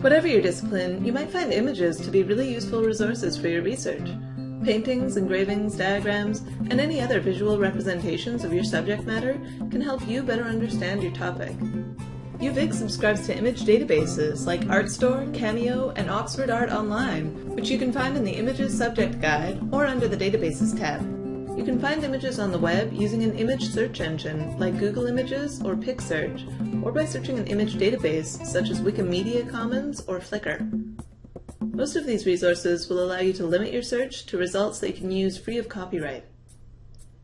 Whatever your discipline, you might find images to be really useful resources for your research. Paintings, engravings, diagrams, and any other visual representations of your subject matter can help you better understand your topic. UVic subscribes to image databases like Artstor, Cameo, and Oxford Art Online, which you can find in the Images Subject Guide or under the Databases tab. You can find images on the web using an image search engine like Google Images or PicSearch, or by searching an image database such as Wikimedia Commons or Flickr. Most of these resources will allow you to limit your search to results that you can use free of copyright.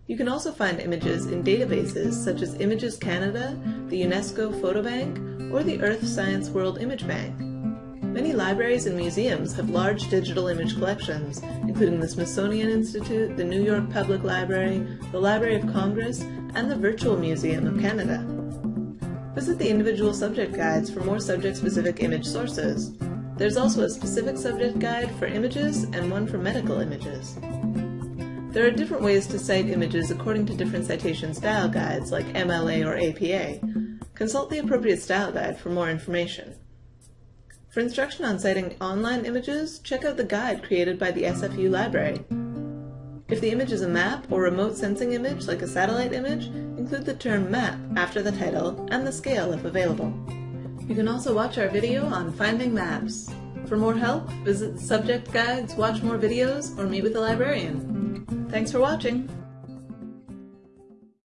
You can also find images in databases such as Images Canada, the UNESCO Photo Bank, or the Earth Science World Image Bank. Many libraries and museums have large digital image collections, including the Smithsonian Institute, the New York Public Library, the Library of Congress, and the Virtual Museum of Canada. Visit the individual subject guides for more subject-specific image sources. There's also a specific subject guide for images and one for medical images. There are different ways to cite images according to different citation style guides like MLA or APA. Consult the appropriate style guide for more information. For instruction on citing online images, check out the guide created by the SFU library. If the image is a map or remote sensing image like a satellite image, include the term map after the title and the scale if available. You can also watch our video on finding maps. For more help, visit the subject guides, watch more videos, or meet with a librarian. Thanks for watching!